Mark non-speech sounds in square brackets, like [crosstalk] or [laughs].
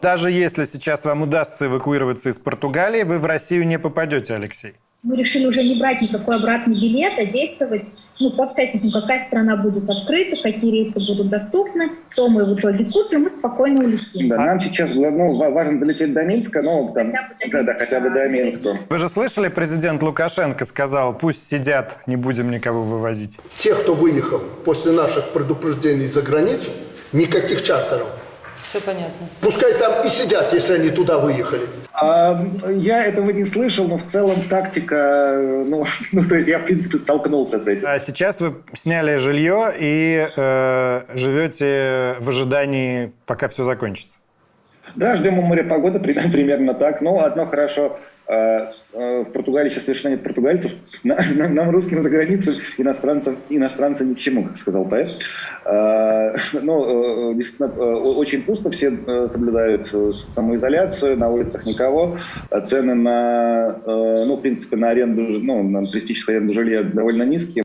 Даже если сейчас вам удастся эвакуироваться из Португалии, вы в Россию не попадете, Алексей. Мы решили уже не брать никакой обратный билет, а действовать ну, по обстоятельствам, какая страна будет открыта, какие рейсы будут доступны, то мы в итоге купим и спокойно улетим. Да, нам сейчас ну, ва- важно долететь до Минска, ну, там, Хотя бы до да, да, хотя бы до. Минска. Вы же слышали, президент Лукашенко сказал, пусть сидят, не будем никого вывозить. Те, кто выехал после наших предупреждений за границу, никаких чартеров. Все понятно. Пускай там и сидят, если они туда выехали. А, я этого не слышал, но в целом тактика, э, ну, [laughs] ну, то есть я, в принципе, столкнулся с этим. А сейчас вы сняли жилье и э, живете в ожидании, пока все закончится. Да, ждем у моря погоды, [laughs] при- примерно так. Но одно хорошо, э, э, в Португалии сейчас совершенно нет португальцев. На- на- Нам, русским за границей, иностранцам, иностранцы ни к чему, как сказал поэт. Э, [laughs] Ну, э, действительно, очень пусто, все соблюдают самоизоляцию, на улицах никого. Цены на, ну, в принципе, на аренду, ну, на туристическую аренду жилья довольно низкие.